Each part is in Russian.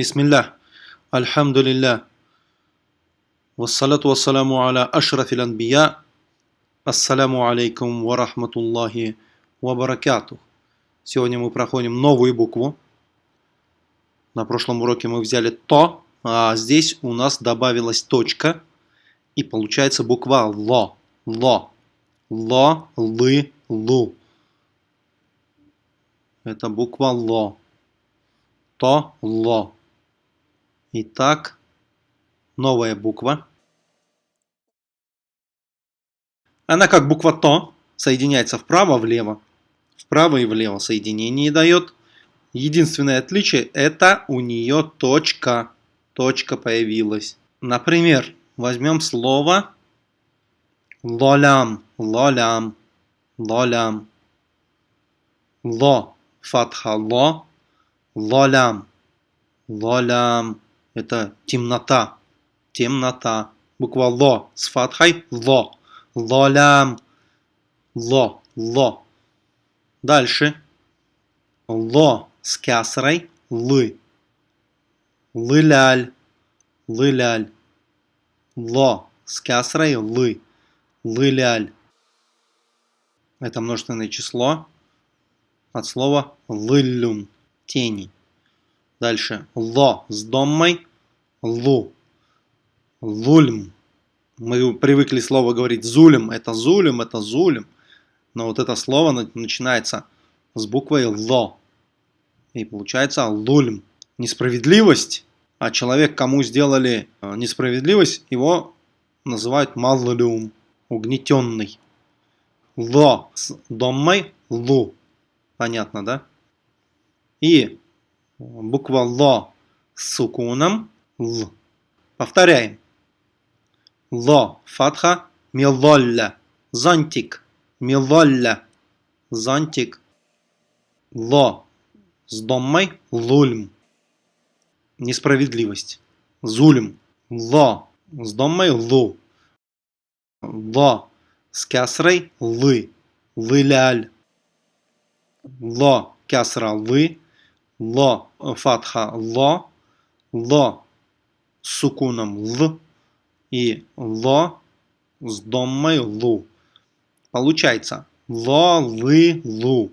Бисмиллах. Альхамдулиллах. Вассалату вассаламу аля ашрафил анбия. Ассаляму алейкум ва рахматуллахи ва баракатух. Сегодня мы проходим новую букву. На прошлом уроке мы взяли то, а здесь у нас добавилась точка. И получается буква ло. Ло. Ло, лы, лу. Это буква ло. То, ло. Итак, новая буква. Она как буква То, соединяется вправо-влево. Вправо и влево соединение дает. Единственное отличие это у нее точка. Точка появилась. Например, возьмем слово лолям, лолям, лолям. Ло, фатха ло, лолям, лолям. Это темнота. Темнота. Буква ло с фатхой ло. Лолям. Ло. Ло. Дальше. Ло с кясрой лы. Лыляль. Лыляль. Ло с кясрой лы. Лыляль. Это множественное число от слова лылюн. Тени. Дальше. Ло с доммой. Лу. Лульм. Мы привыкли слово говорить зулем. Это зулем, это зулем. Но вот это слово начинается с буквой ло. И получается лульм. Несправедливость. А человек, кому сделали э, несправедливость, его называют маллюм. Угнетенный. Ло с доммой лу. Понятно, да? И буква Ло с сукуном Л. Повторяем. Ло, фатха, милолля, зонтик, милолля, зонтик. Ло с доммой лульм. Несправедливость. Зульм. Ло с доммой лу. Ло с кясрой лы. Лыляль. Ло кясра лы ло фатха ло, ло с сукуном л и ло с доммой лу. Получается ло, лы, лу.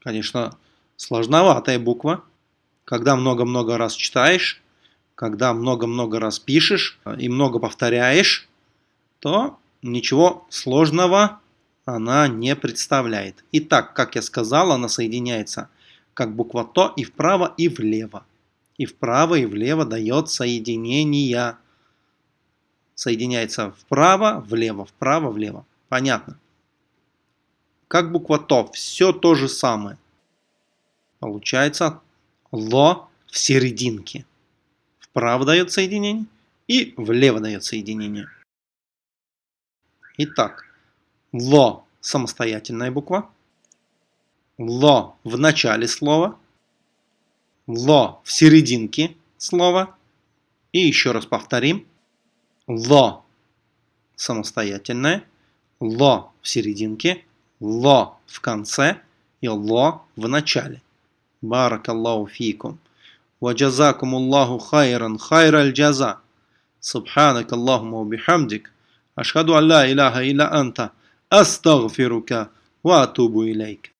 Конечно, сложноватая буква. Когда много-много раз читаешь, когда много-много раз пишешь и много повторяешь, то ничего сложного она не представляет. Итак, как я сказал, она соединяется как буква То и вправо, и влево. И вправо, и влево дает соединение. Соединяется вправо, влево, вправо, влево. Понятно. Как буква То, все то же самое. Получается Ло в серединке. Вправо дает соединение и влево дает соединение. Итак, Ло самостоятельная буква Ло в начале слова, ло в серединке слова. И еще раз повторим. Ло самостоятельное, ло в серединке, ло в конце и ло в начале. Баракаллаху фикум. وجزاكم الله خيرا خير الجزاء سبحانك اللهم وبحمدك أشهد أن لا إله إلا أنت أستغفرك وأتوب إليك